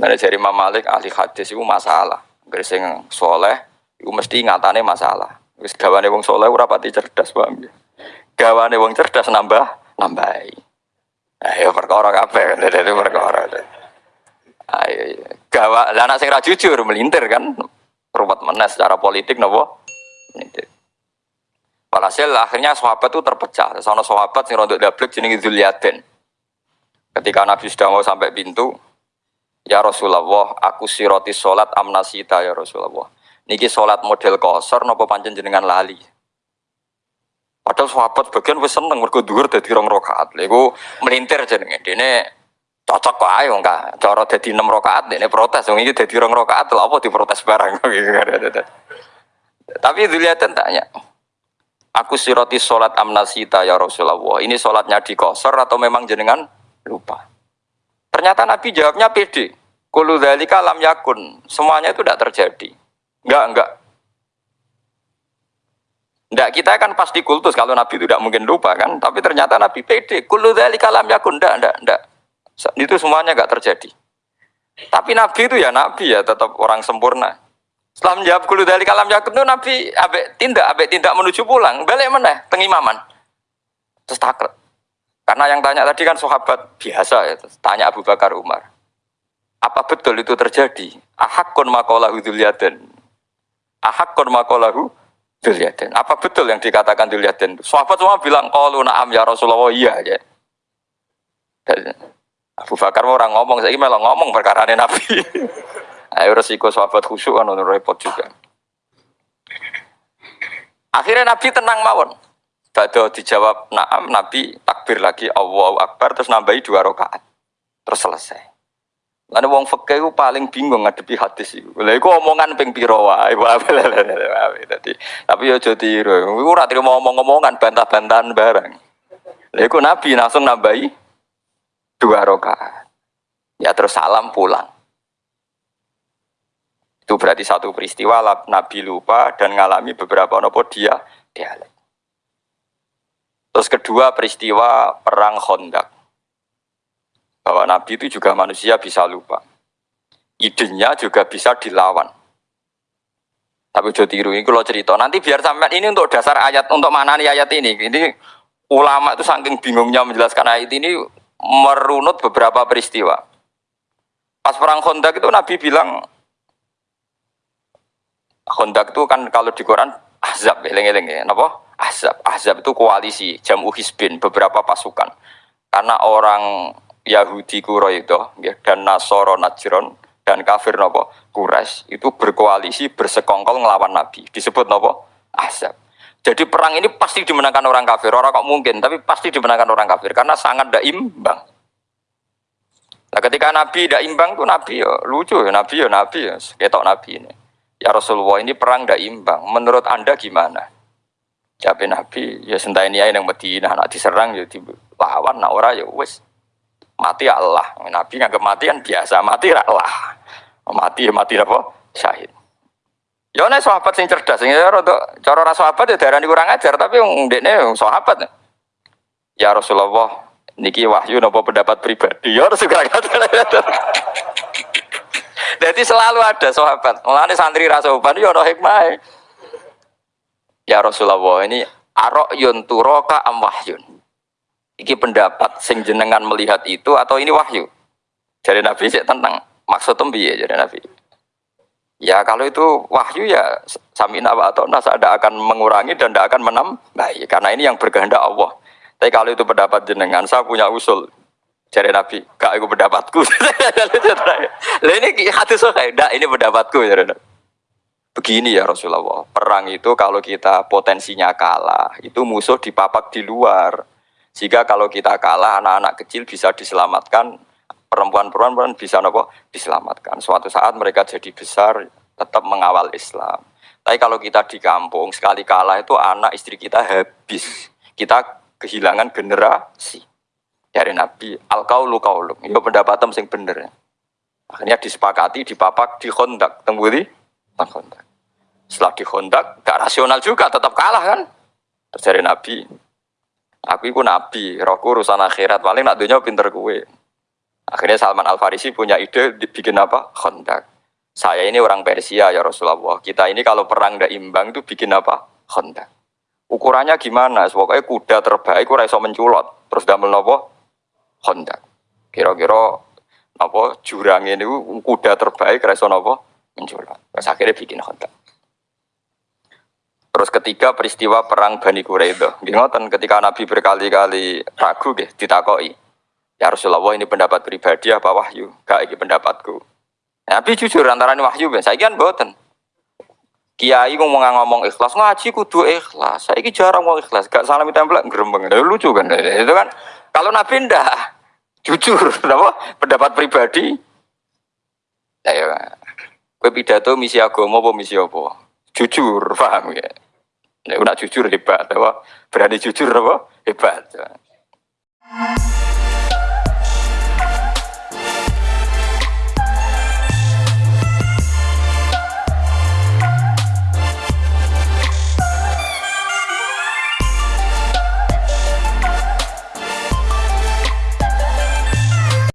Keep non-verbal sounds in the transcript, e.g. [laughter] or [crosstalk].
Nah, dari Imam Malik ahli hadis itu masalah. Gak sing soleh, itu mesti ngatane masalah. Wis gawane wong soleh ora pati cerdas, paham ya? Gawane wong cerdas nambah nambahi. Ayo perkara kabeh, [laughs] dadi perkara. Ayo, gawa lah anak sing jujur melintir kan. Ruwet meneh secara politik napa? Melintir. Walhasil akhirnya sahabat itu terpecah. Sono sahabat sing rontok dablek jenenge Zulyaden. Ketika Nabi sudah mau sampai pintu, Ya Rasulullah, aku siroti sholat amnasita ya Rasulullah. Niki sholat model kosor nopo pancen jenengan lali. Padahal sahabat bagian wis seneng mergo dhuwur dadi rong rakaat. Lha melintir jenenge. Dene cocok kok ayo enggak cara dadi 6 rakaat dene protes wong iki dadi rong rakaat lha apa diprotes barang. [laughs] Tapi Dzuliyatan tanya, Aku siroti sholat amnasita ya Rasulullah. Ini sholatnya di kosor atau memang jenengan lupa? Ternyata Nabi jawabnya pede. Kulu dzalika lam yakun. Semuanya itu tidak terjadi. Enggak, enggak. Enggak, kita kan pasti kultus kalau Nabi itu tidak mungkin lupa kan. Tapi ternyata Nabi pede. Kulu dzalika lam yakun. Enggak, enggak, enggak. Itu semuanya enggak terjadi. Tapi Nabi itu ya Nabi ya, tetap orang sempurna. Setelah menjawab kulu dari kalam yakun itu Nabi abek tindak, abek tindak menuju pulang. Balik mana? Tengimaman. Terus takut. Karena yang tanya tadi kan sahabat biasa ya. Tanya Abu Bakar Umar. Apa betul itu terjadi? Ahakun makolahu dzulyaden. Ahakun makolahu dzulyaden. Apa betul yang dikatakan dzulyaden? Sahabat semua bilang, "Qalu na'am ya Rasulullah." Iya ya. Abu Bakar orang ngomong, saya malah ngomong perkara Nabi. [laughs] Ayo resiko sahabat khusyuk kan repot juga. Akhirnya Nabi tenang mawon. Bado dijawab naam, Nabi takbir lagi Allahu Akbar terus nambahi dua rakaat. Terus selesai. Lalu wong fakih itu paling bingung ngadepi hadis itu. Lha iku omongan ping pira wae. [laughs] Dadi tapi yo aja tiru. Iku ora trimo omong-omongan bantah-bantahan barang. Lha iku Nabi langsung nambahi dua rakaat. Ya terus salam pulang. Itu berarti satu peristiwa Nabi lupa dan ngalami beberapa nopo dia dialek. Terus kedua peristiwa perang Khandaq. Bahwa Nabi itu juga manusia bisa lupa. Idenya juga bisa dilawan. Tapi udah tiru ini kalau cerita. Nanti biar sampai ini untuk dasar ayat, untuk mana nih ayat ini. Ini ulama itu saking bingungnya menjelaskan ayat ini merunut beberapa peristiwa. Pas perang Khandaq itu Nabi bilang Khandaq itu kan kalau di Quran Ahzab, eleng-eleng ya, napa? Ahzab. Ahzab itu koalisi, jamu hisbin, beberapa pasukan. Karena orang Yahudi Quraisy ya, dan Nasoro Najron dan kafir nopo Quraisy itu berkoalisi bersekongkol ngelawan Nabi. Disebut nopo Ahzab. Jadi perang ini pasti dimenangkan orang kafir. Orang kok mungkin, tapi pasti dimenangkan orang kafir karena sangat tidak imbang. Nah, ketika Nabi tidak imbang tuh Nabi ya lucu ya Nabi ya Nabi ya ketok Nabi ini. Ya Rasulullah ini perang tidak imbang. Menurut anda gimana? Jawab Nabi, ya sentai ini yang Medina, nak diserang ya dilawan, nak ora ya wes mati ya Allah. Nabi nggak kematian biasa, mati ya Allah. Mati ya mati apa? Syahid. Ya nek sahabat sing cerdas, sing untuk cara ra sahabat ya darani kurang ajar, tapi ndekne sahabat. Ya Rasulullah, niki wahyu napa pendapat pribadi? Ya Rasulullah. [laughs] Jadi selalu ada sahabat. Mulane santri rasa uban ya ono hikmah. Ya Rasulullah ini yun turoka am wahyun. Iki pendapat sing jenengan melihat itu atau ini wahyu? Jadi Nabi sih tentang maksud ya jadi Nabi. Ya kalau itu wahyu ya samina wa atau nasa ada akan mengurangi dan tidak akan menambah karena ini yang berkehendak Allah. Tapi kalau itu pendapat jenengan, saya punya usul. Jadi Nabi, kak aku pendapatku. [laughs] Lah ini hati saya, ini pendapatku ya Nabi. Begini ya Rasulullah, perang itu kalau kita potensinya kalah, itu musuh dipapak di luar. Jika kalau kita kalah, anak-anak kecil bisa diselamatkan, perempuan-perempuan bisa nopo diselamatkan. Suatu saat mereka jadi besar, tetap mengawal Islam. Tapi kalau kita di kampung, sekali kalah itu anak istri kita habis. Kita kehilangan generasi. Dari Nabi, al kaulu kaulu. Itu pendapatem sing bener. Akhirnya disepakati, dipapak, dikontak. Tembuli, kontak. Setelah dikontak, gak rasional juga, tetap kalah kan. Terus dari Nabi, aku itu Nabi, rohku urusan akhirat, paling nak dunia pinter kue. Akhirnya Salman Al Farisi punya ide bikin apa? Khandak. Saya ini orang Persia ya Rasulullah. Kita ini kalau perang tidak imbang itu bikin apa? Khandak. Ukurannya gimana? Pokoknya kuda terbaik ora iso menculot. Terus damel napa? Khandak. Kira-kira apa jurang ini kuda terbaik ora iso? Menculot. Terus akhirnya bikin khandak. Terus ketiga peristiwa perang Bani Quraidah. Nggih ketika Nabi berkali-kali ragu nggih ditakoki. Ya Rasulullah ini pendapat pribadi apa wahyu? Gak ini pendapatku. Nabi jujur antara ini wahyu ben. Saya kan boten. Kiai ngomong ngomong ikhlas ngaji kudu ikhlas. Saya jarang ngomong ikhlas. Gak salam tempel gerembeng. Lucu kan? Itu kan kalau Nabi ndak jujur, [laughs] apa pendapat pribadi. Ya, ya. Kue pidato misi agama apa misi apa? Jujur, paham ya? Nek nak jujur hebat, apa? Berani jujur apa? Hebat.